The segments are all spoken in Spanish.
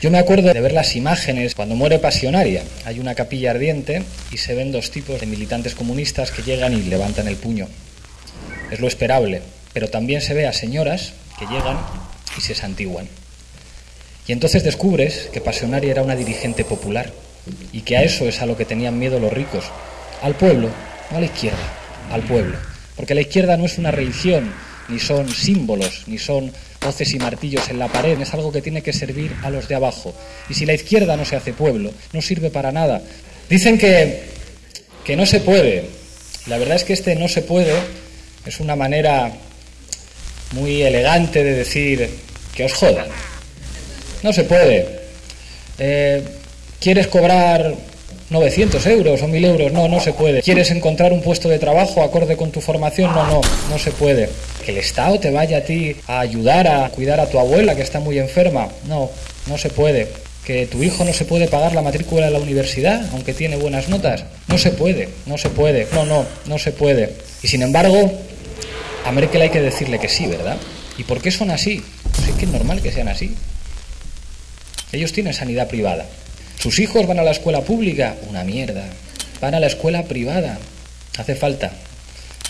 Yo me acuerdo de ver las imágenes cuando muere Pasionaria. Hay una capilla ardiente y se ven dos tipos de militantes comunistas que llegan y levantan el puño. Es lo esperable, pero también se ve a señoras que llegan y se santiguan. Y entonces descubres que Pasionaria era una dirigente popular y que a eso es a lo que tenían miedo los ricos, al pueblo, no a la izquierda, al pueblo. Porque la izquierda no es una religión, ni son símbolos, ni son hoces y martillos en la pared, es algo que tiene que servir a los de abajo. Y si la izquierda no se hace pueblo, no sirve para nada. Dicen que, que no se puede. La verdad es que este no se puede es una manera muy elegante de decir que os jodan. No se puede. Eh, ¿Quieres cobrar 900 euros o 1000 euros? No, no se puede. ¿Quieres encontrar un puesto de trabajo acorde con tu formación? No, no, no se puede. ¿Que el Estado te vaya a ti a ayudar a cuidar a tu abuela que está muy enferma? No, no se puede. ¿Que tu hijo no se puede pagar la matrícula de la universidad aunque tiene buenas notas? No se puede, no se puede. No, no, no se puede. Y sin embargo, a Merkel hay que decirle que sí, ¿verdad? ¿Y por qué son así? Pues es que es normal que sean así. Ellos tienen sanidad privada. Sus hijos van a la escuela pública, una mierda. Van a la escuela privada. Hace falta,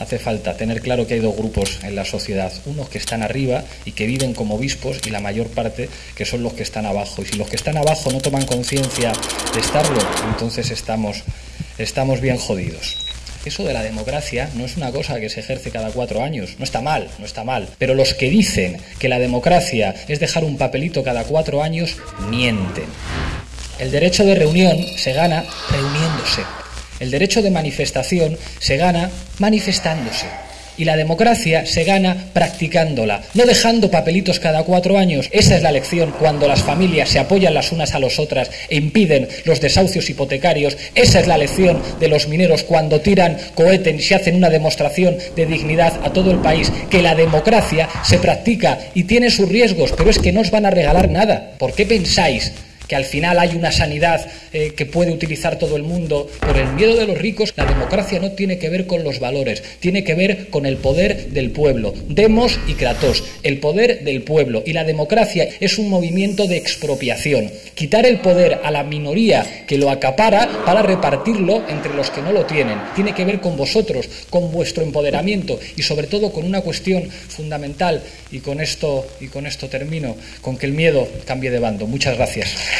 hace falta tener claro que hay dos grupos en la sociedad. Unos que están arriba y que viven como obispos y la mayor parte que son los que están abajo. Y si los que están abajo no toman conciencia de estarlo, entonces estamos, estamos bien jodidos. Eso de la democracia no es una cosa que se ejerce cada cuatro años. No está mal, no está mal. Pero los que dicen que la democracia es dejar un papelito cada cuatro años, mienten. El derecho de reunión se gana reuniéndose. El derecho de manifestación se gana manifestándose. Y la democracia se gana practicándola, no dejando papelitos cada cuatro años. Esa es la lección cuando las familias se apoyan las unas a las otras e impiden los desahucios hipotecarios. Esa es la lección de los mineros cuando tiran, coheten y se hacen una demostración de dignidad a todo el país. Que la democracia se practica y tiene sus riesgos, pero es que no os van a regalar nada. ¿Por qué pensáis que al final hay una sanidad eh, que puede utilizar todo el mundo por el miedo de los ricos, la democracia no tiene que ver con los valores, tiene que ver con el poder del pueblo. Demos y Kratos, el poder del pueblo. Y la democracia es un movimiento de expropiación. Quitar el poder a la minoría que lo acapara para repartirlo entre los que no lo tienen. Tiene que ver con vosotros, con vuestro empoderamiento y sobre todo con una cuestión fundamental y con esto y con esto termino, con que el miedo cambie de bando. Muchas gracias.